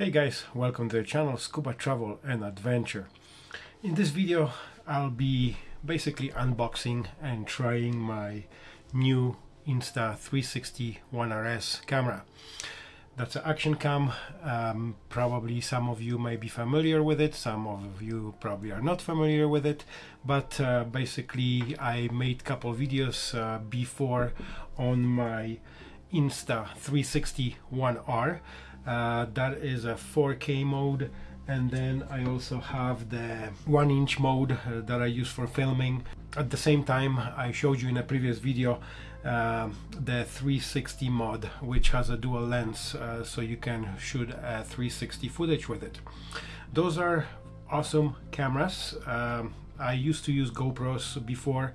Hey guys, welcome to the channel Scuba Travel and Adventure. In this video I'll be basically unboxing and trying my new Insta360 One RS camera. That's an action cam. Um, probably some of you may be familiar with it, some of you probably are not familiar with it, but uh, basically I made couple videos uh, before on my Insta360 One R uh, that is a 4K mode. And then I also have the one inch mode uh, that I use for filming. At the same time I showed you in a previous video uh, the 360 mod which has a dual lens uh, so you can shoot a 360 footage with it. Those are awesome cameras. Um, I used to use GoPros before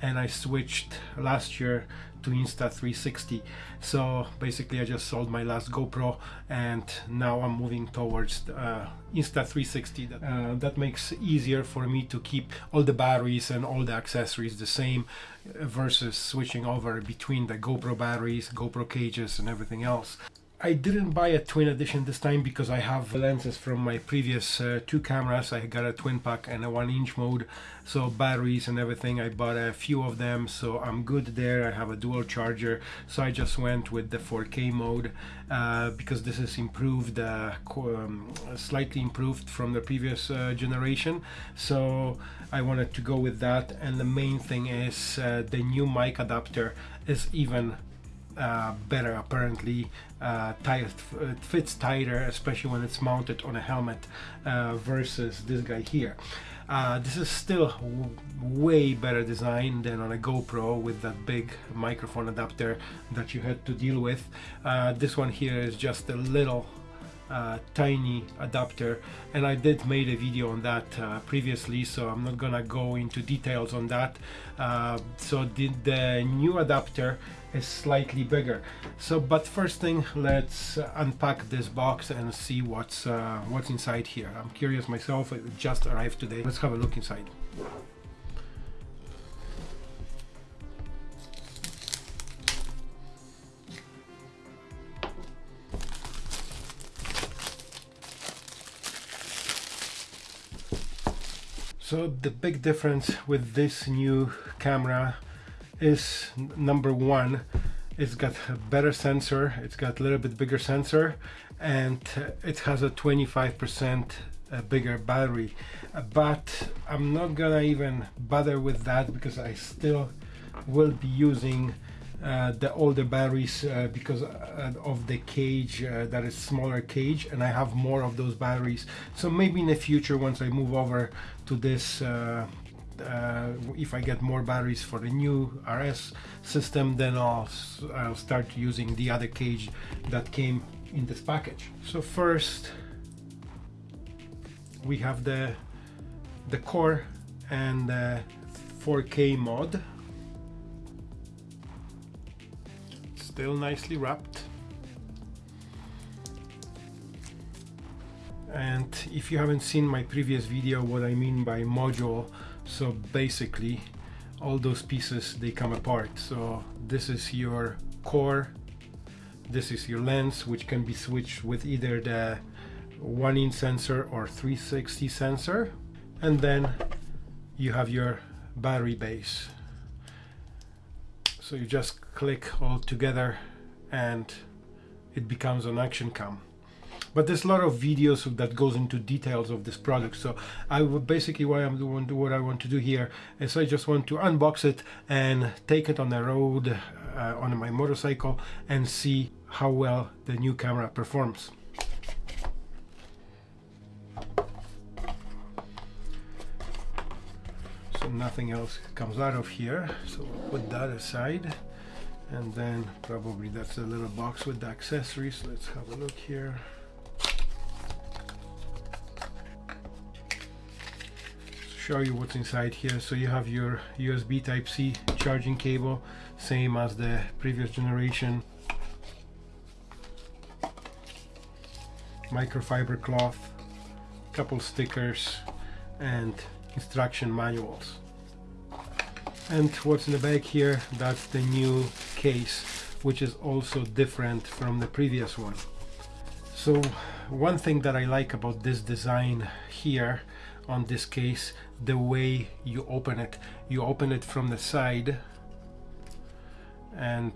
and I switched last year to Insta360 so basically I just sold my last GoPro and now I'm moving towards uh, Insta360 uh, that makes easier for me to keep all the batteries and all the accessories the same versus switching over between the GoPro batteries GoPro cages and everything else I didn't buy a twin edition this time because I have lenses from my previous uh, two cameras. I got a twin pack and a one inch mode. So batteries and everything, I bought a few of them. So I'm good there. I have a dual charger. So I just went with the 4K mode uh, because this is improved, uh, um, slightly improved from the previous uh, generation. So I wanted to go with that. And the main thing is uh, the new mic adapter is even uh, better apparently uh, tight, it fits tighter especially when it's mounted on a helmet uh, versus this guy here. Uh, this is still way better design than on a GoPro with that big microphone adapter that you had to deal with. Uh, this one here is just a little uh, tiny adapter and I did made a video on that uh, previously so I'm not gonna go into details on that. Uh, so the, the new adapter is slightly bigger. So but first thing let's unpack this box and see what's uh, what's inside here. I'm curious myself it just arrived today. Let's have a look inside So the big difference with this new camera is number one, it's got a better sensor, it's got a little bit bigger sensor and it has a 25% uh, bigger battery. Uh, but I'm not gonna even bother with that because I still will be using uh, the older batteries uh, because uh, of the cage uh, that is smaller cage and I have more of those batteries. So maybe in the future once I move over to this uh, uh, if I get more batteries for the new RS system then I'll, I'll start using the other cage that came in this package. So first we have the the core and the 4K mod still nicely wrapped. And if you haven't seen my previous video what I mean by module so basically all those pieces they come apart. So this is your core this is your lens which can be switched with either the one inch sensor or 360 sensor. And then you have your battery base so you just click all together and it becomes an action cam. But there's a lot of videos that goes into details of this product so I would basically what I'm doing what I want to do here is I just want to unbox it and take it on the road uh, on my motorcycle and see how well the new camera performs nothing else comes out of here. So put that aside. And then probably that's a little box with the accessories. Let's have a look here. Show you what's inside here. So you have your USB type C charging cable same as the previous generation. Microfiber cloth couple stickers and instruction manuals. And what's in the back here that's the new case which is also different from the previous one. So one thing that I like about this design here on this case the way you open it. You open it from the side and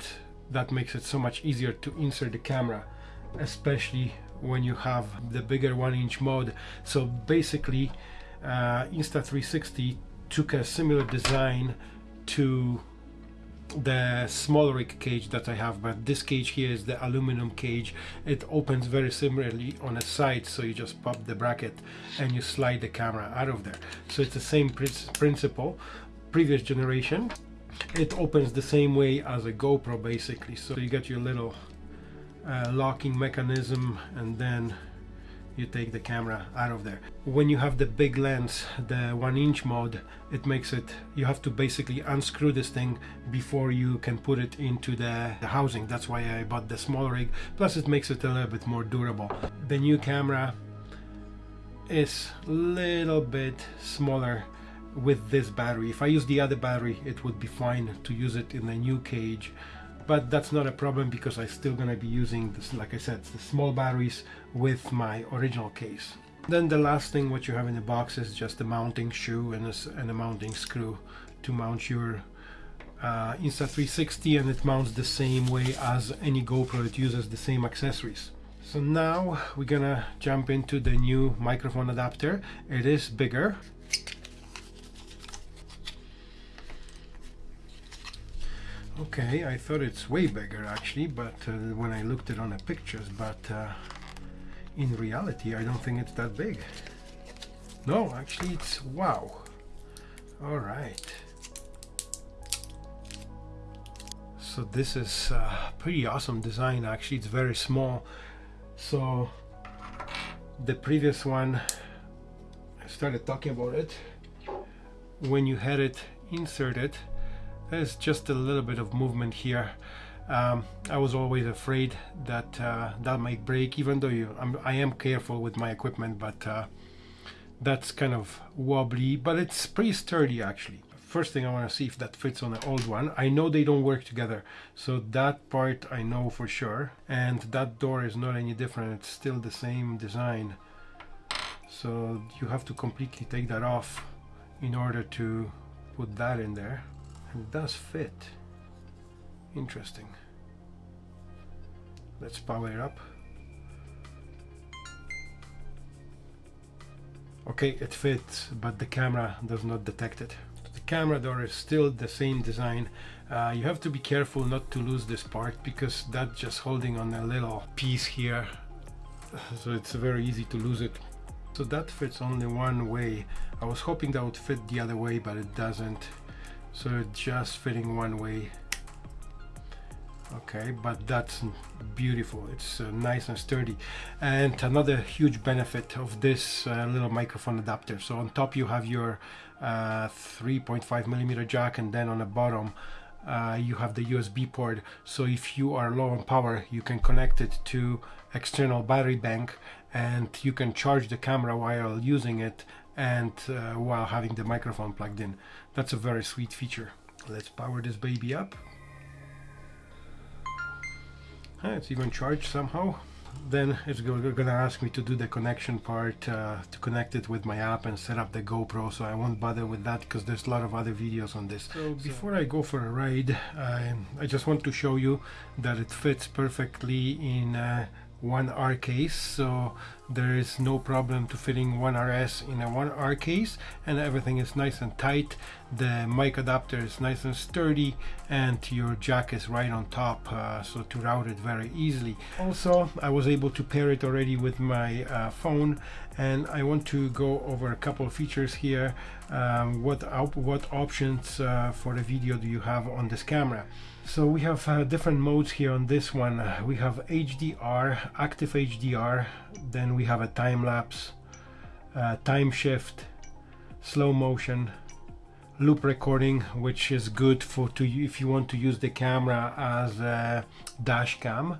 that makes it so much easier to insert the camera especially when you have the bigger one inch mode. So basically uh, Insta360 took a similar design to the smaller rig cage that I have but this cage here is the aluminum cage. It opens very similarly on a side so you just pop the bracket and you slide the camera out of there. So it's the same principle previous generation. It opens the same way as a GoPro basically. So you get your little uh, locking mechanism and then you take the camera out of there. When you have the big lens the one inch mode it makes it you have to basically unscrew this thing before you can put it into the, the housing. That's why I bought the small rig. Plus it makes it a little bit more durable. The new camera is a little bit smaller with this battery. If I use the other battery it would be fine to use it in the new cage but that's not a problem because I'm still gonna be using this like I said the small batteries with my original case. Then the last thing what you have in the box is just a mounting shoe and a, and a mounting screw to mount your uh, Insta360 and it mounts the same way as any GoPro it uses the same accessories. So now we're gonna jump into the new microphone adapter. It is bigger Okay, I thought it's way bigger actually, but uh, when I looked it on the pictures, but uh, in reality I don't think it's that big. No, actually it's, wow. All right. So this is a uh, pretty awesome design actually, it's very small. So the previous one, I started talking about it. When you had it inserted, there's just a little bit of movement here. Um, I was always afraid that uh, that might break even though you, I'm, I am careful with my equipment but uh, that's kind of wobbly but it's pretty sturdy actually. First thing I want to see if that fits on the old one. I know they don't work together so that part I know for sure and that door is not any different. It's still the same design. So you have to completely take that off in order to put that in there it does fit. Interesting. Let's power it up. Okay, it fits, but the camera does not detect it. The camera door is still the same design. Uh, you have to be careful not to lose this part because that's just holding on a little piece here. So it's very easy to lose it. So that fits only one way. I was hoping that would fit the other way, but it doesn't so just fitting one way. Okay but that's beautiful. It's uh, nice and sturdy. And another huge benefit of this uh, little microphone adapter. So on top you have your uh, 3.5 millimeter jack and then on the bottom uh, you have the USB port. So if you are low on power you can connect it to external battery bank and you can charge the camera while using it and uh, while having the microphone plugged in. That's a very sweet feature. Let's power this baby up. Ah, it's even charged somehow. Then it's gonna ask me to do the connection part uh, to connect it with my app and set up the GoPro so I won't bother with that because there's a lot of other videos on this. So before I go for a ride I just want to show you that it fits perfectly in uh, one R case so there is no problem to fitting one RS in a one R case and everything is nice and tight. The mic adapter is nice and sturdy and your jack is right on top uh, so to route it very easily. Also I was able to pair it already with my uh, phone and I want to go over a couple of features here. Um, what op what options uh, for the video do you have on this camera? So we have uh, different modes here on this one. We have HDR, active HDR, then we have a time lapse, uh, time shift, slow motion, loop recording, which is good for to if you want to use the camera as a dash cam.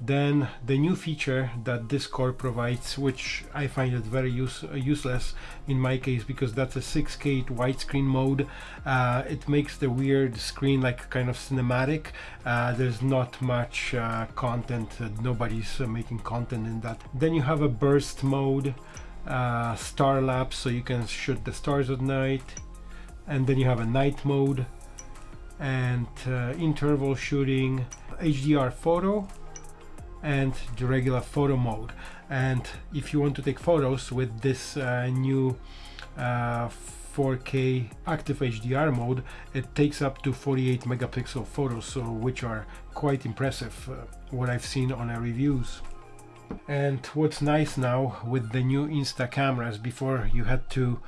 Then the new feature that this core provides which I find it very use, uh, useless in my case because that's a 6k widescreen mode uh, it makes the weird screen like kind of cinematic. Uh, there's not much uh, content nobody's uh, making content in that. Then you have a burst mode uh, star lapse so you can shoot the stars at night. And then you have a night mode and interval shooting HDR photo and the regular photo mode. And if you want to take photos with this uh, new uh, 4K active HDR mode it takes up to 48 megapixel photos so which are quite impressive uh, what I've seen on our reviews. And what's nice now with the new Insta cameras before you had to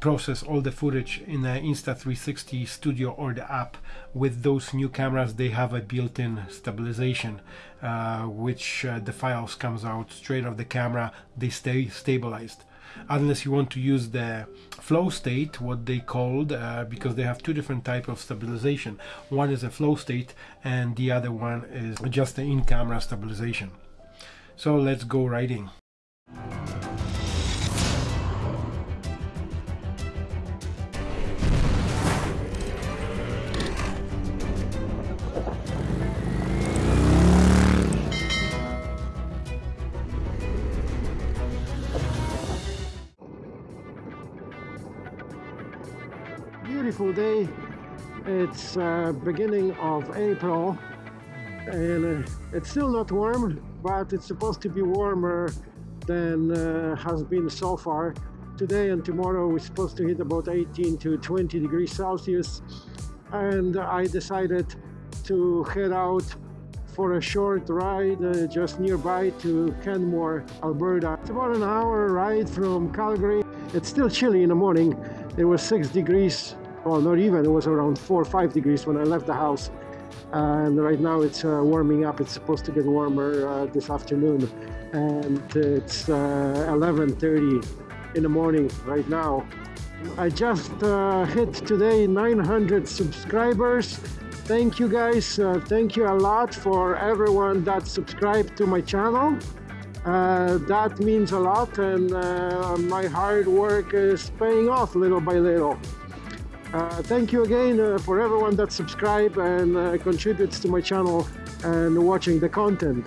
process all the footage in the Insta360 Studio or the app. With those new cameras, they have a built-in stabilization, uh, which uh, the files comes out straight off the camera. They stay stabilized. Unless you want to use the flow state, what they called, uh, because they have two different type of stabilization. One is a flow state, and the other one is just the in-camera stabilization. So let's go riding. Beautiful day. It's uh, beginning of April and uh, it's still not warm, but it's supposed to be warmer than uh, has been so far. Today and tomorrow we're supposed to hit about 18 to 20 degrees Celsius and I decided to head out for a short ride uh, just nearby to Canmore, Alberta. It's about an hour ride from Calgary. It's still chilly in the morning. It was 6 degrees well not even. It was around four or five degrees when I left the house. And right now it's uh, warming up. It's supposed to get warmer uh, this afternoon. And it's 11:30 uh, in the morning right now. I just uh, hit today 900 subscribers. Thank you guys. Uh, thank you a lot for everyone that subscribed to my channel. Uh, that means a lot. And uh, my hard work is paying off little by little uh, thank you again uh, for everyone that subscribe and uh, contributes to my channel and watching the content.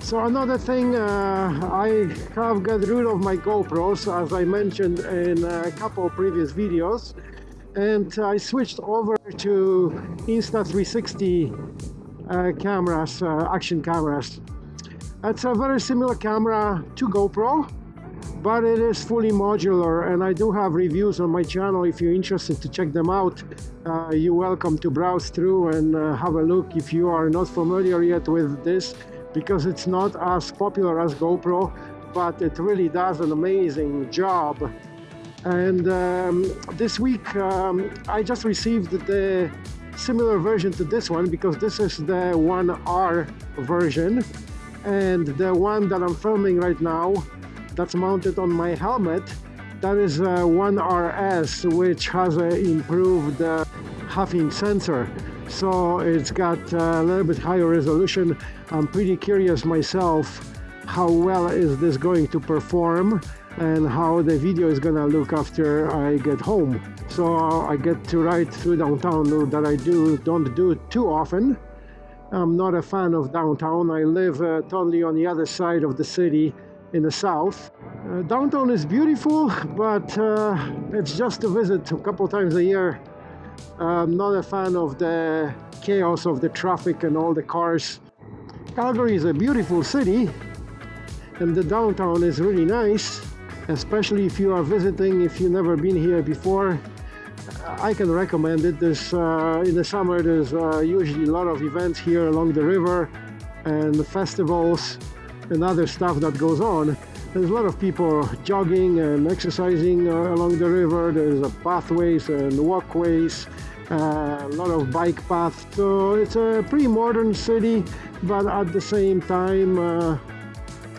So another thing, uh, I have got rid of my GoPros as I mentioned in a couple previous videos and I switched over to Insta360 uh, cameras, action cameras. It's a very similar camera to GoPro but it is fully modular and I do have reviews on my channel. If you're interested to check them out uh, you're welcome to browse through and uh, have a look if you are not familiar yet with this because it's not as popular as GoPro but it really does an amazing job. And um, this week um, I just received the similar version to this one because this is the 1R version and the one that I'm filming right now that's mounted on my helmet. That is uh, 1RS which has an improved uh, huffing sensor. So it's got uh, a little bit higher resolution. I'm pretty curious myself how well is this going to perform and how the video is gonna look after I get home. So I get to ride through downtown that I do don't do too often. I'm not a fan of downtown. I live uh, totally on the other side of the city in the south. Uh, downtown is beautiful, but uh, it's just to visit a couple times a year. I'm not a fan of the chaos of the traffic and all the cars. Calgary is a beautiful city and the downtown is really nice, especially if you are visiting, if you've never been here before. I can recommend it. There's, uh, in the summer there's uh, usually a lot of events here along the river and the festivals and other stuff that goes on. There's a lot of people jogging and exercising uh, along the river. There's uh, pathways and walkways, uh, a lot of bike paths. So it's a pretty modern city, but at the same time, uh,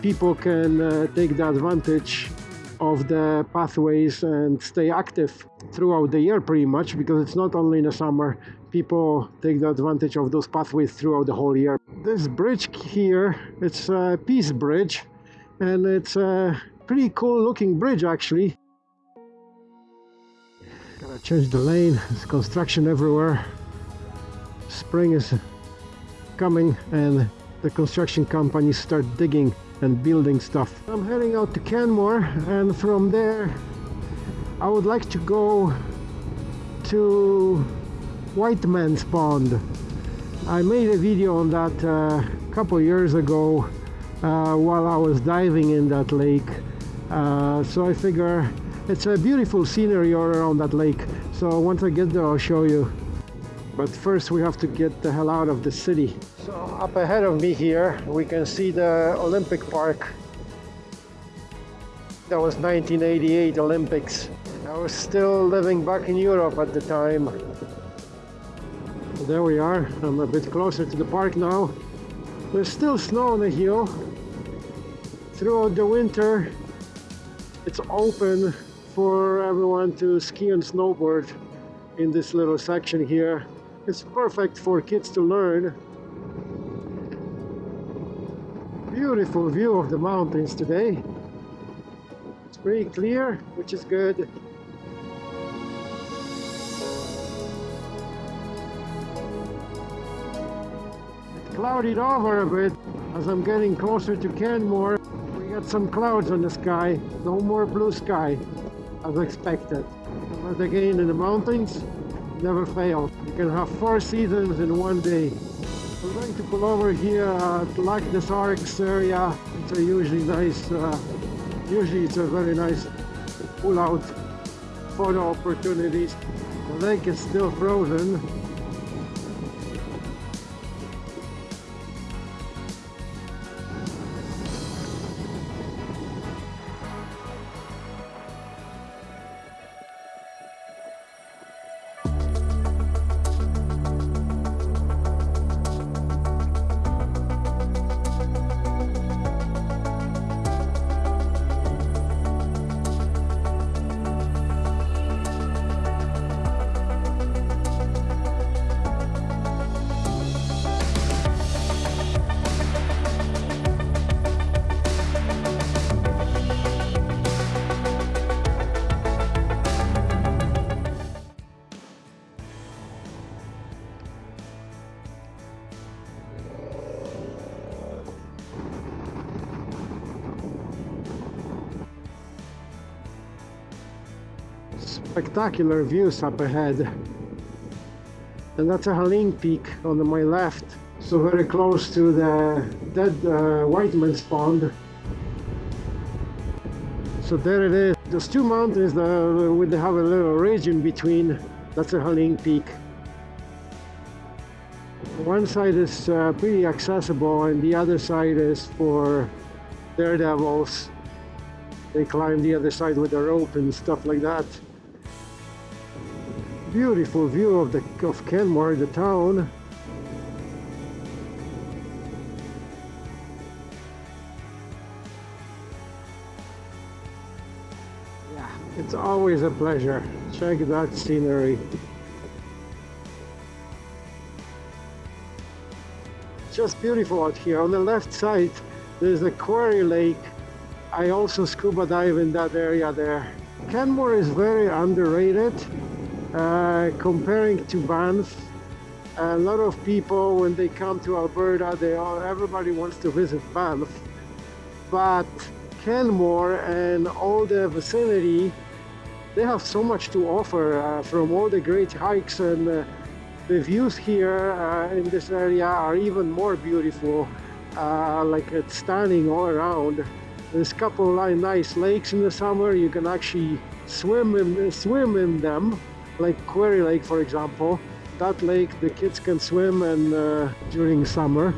people can uh, take the advantage of the pathways and stay active throughout the year pretty much because it's not only in the summer people take the advantage of those pathways throughout the whole year. This bridge here it's a peace bridge and it's a pretty cool looking bridge actually. Gotta change the lane there's construction everywhere. Spring is coming and the construction companies start digging and building stuff. I'm heading out to canmore and from there i would like to go to Whiteman's Pond. I made a video on that a uh, couple years ago uh, while I was diving in that lake. Uh, so I figure it's a beautiful scenery all around that lake. So once I get there I'll show you. But first we have to get the hell out of the city. So up ahead of me here we can see the Olympic Park. That was 1988 Olympics. I was still living back in Europe at the time there we are. I'm a bit closer to the park now. There's still snow on the hill. Throughout the winter it's open for everyone to ski and snowboard in this little section here. It's perfect for kids to learn. Beautiful view of the mountains today. It's pretty clear which is good clouded over a bit as I'm getting closer to Canmore. We got some clouds on the sky, no more blue sky as expected. But again, in the mountains, never fail. You can have four seasons in one day. I'm going to pull over here at Lac des Arcs. It's a usually nice, uh, usually it's a very nice pull out photo opportunities. The lake is still frozen, spectacular views up ahead. And that's a Ha Ling Peak on my left. So very close to the dead uh, Whiteman's Pond. So there it is. Those two mountains that would have a little ridge in between. That's a Ha Ling Peak. One side is uh, pretty accessible and the other side is for daredevils. They climb the other side with a rope and stuff like that beautiful view of the of Canmore, the town. Yeah, it's always a pleasure. Check that scenery. Just beautiful out here. On the left side, there's a quarry lake. I also scuba dive in that area there. Canmore is very underrated. Uh, comparing to Banff, a lot of people when they come to Alberta, they all everybody wants to visit Banff, but Canmore and all the vicinity, they have so much to offer uh, from all the great hikes and uh, the views here uh, in this area are even more beautiful, uh, like it's stunning all around. There's a couple of nice lakes in the summer. You can actually swim in swim in them like Quarry Lake for example that lake the kids can swim and uh, during summer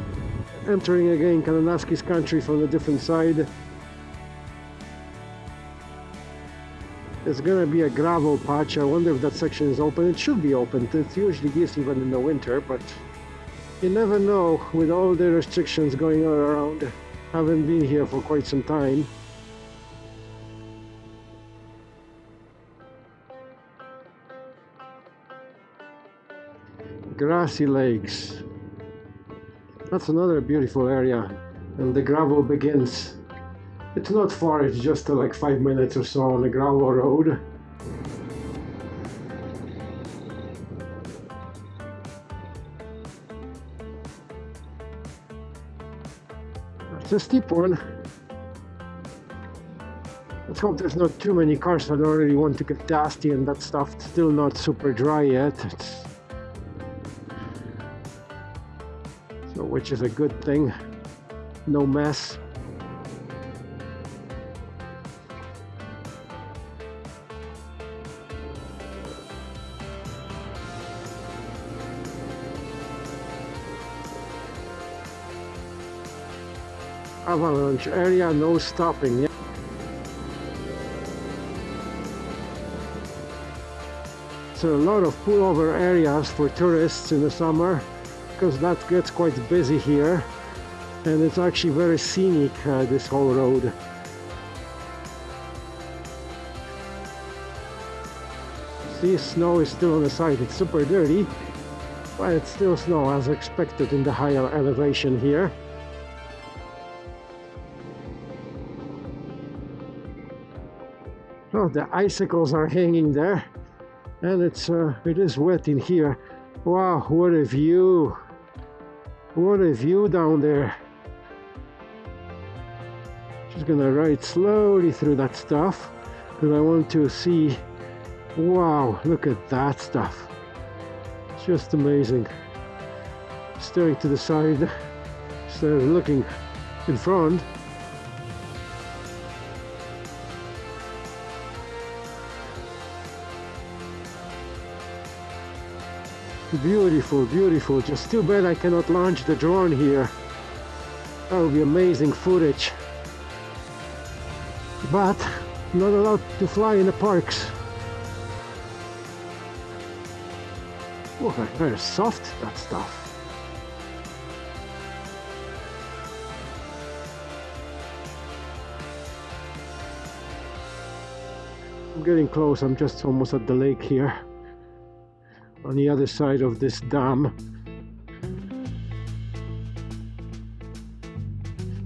entering again Kananaskis country from a different side. It's gonna be a gravel patch. I wonder if that section is open. It should be open. It usually is even in the winter but you never know with all the restrictions going on around. Haven't been here for quite some time Grassi Lakes That's another beautiful area and the gravel begins. It's not far, it's just uh, like five minutes or so on the gravel road. It's a steep one. Let's hope there's not too many cars. I don't really want to get dusty and that stuff. It's still not super dry yet. It's... which is a good thing. No mess. avalanche area, no stopping. So a lot of pullover areas for tourists in the summer because that gets quite busy here and it's actually very scenic uh, this whole road. See snow is still on the side, it's super dirty but it's still snow as expected in the higher elevation here. Oh, the icicles are hanging there and it's uh, it is wet in here. Wow, what a view! What a view down there. Just gonna ride slowly through that stuff because I want to see. Wow, look at that stuff. Just amazing. Staring to the side instead of looking in front. Beautiful, beautiful. Just too bad I cannot launch the drone here. That would be amazing footage. But not allowed to fly in the parks. Oh, very soft that stuff. I'm getting close, I'm just almost at the lake here on the other side of this dam.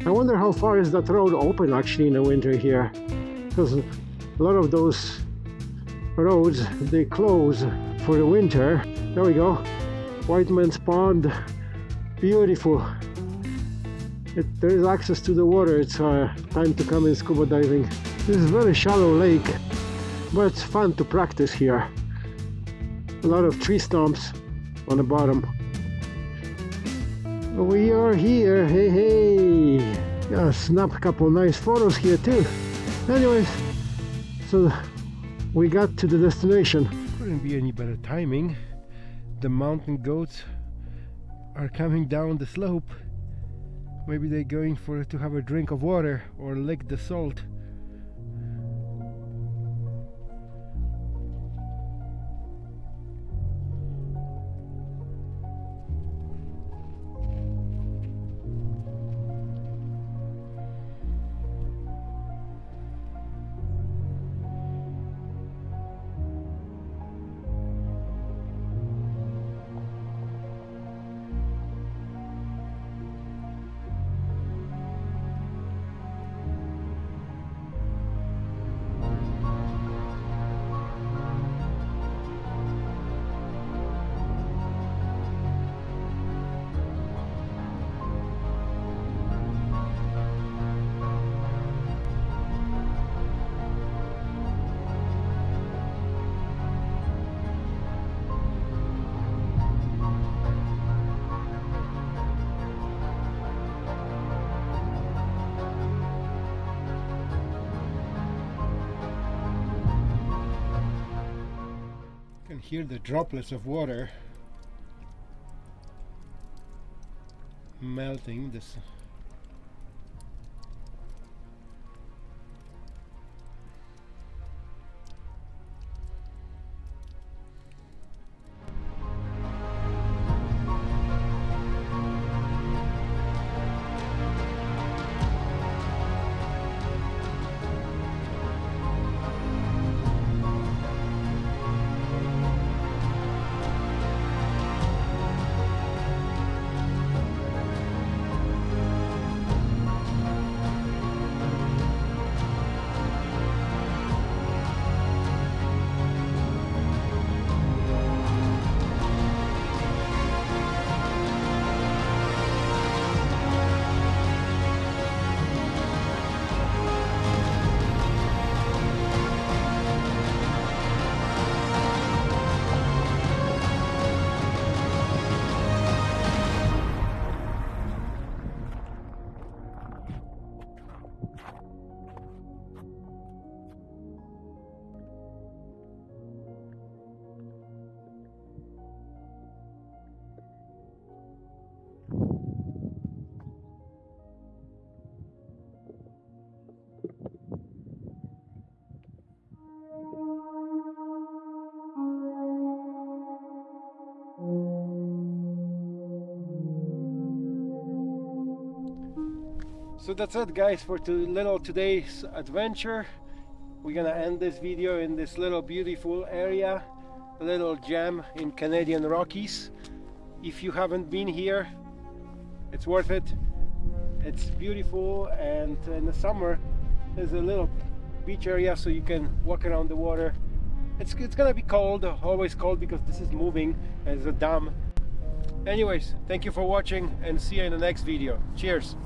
I wonder how far is that road open actually in the winter here because a lot of those roads they close for the winter. There we go, Whiteman's Pond, beautiful. It, there is access to the water, it's uh, time to come in scuba diving. This is a very shallow lake, but it's fun to practice here a lot of tree stumps on the bottom. We are here, hey hey! Got snap a couple nice photos here too. Anyways, so we got to the destination. Couldn't be any better timing. The mountain goats are coming down the slope. Maybe they're going for to have a drink of water or lick the salt. Hear the droplets of water melting this so that's it guys for too little today's adventure. We're gonna end this video in this little beautiful area a little gem in Canadian Rockies. If you haven't been here it's worth it. It's beautiful and in the summer there's a little beach area so you can walk around the water. It's, it's gonna be cold always cold because this is moving as a dam. Anyways thank you for watching and see you in the next video. Cheers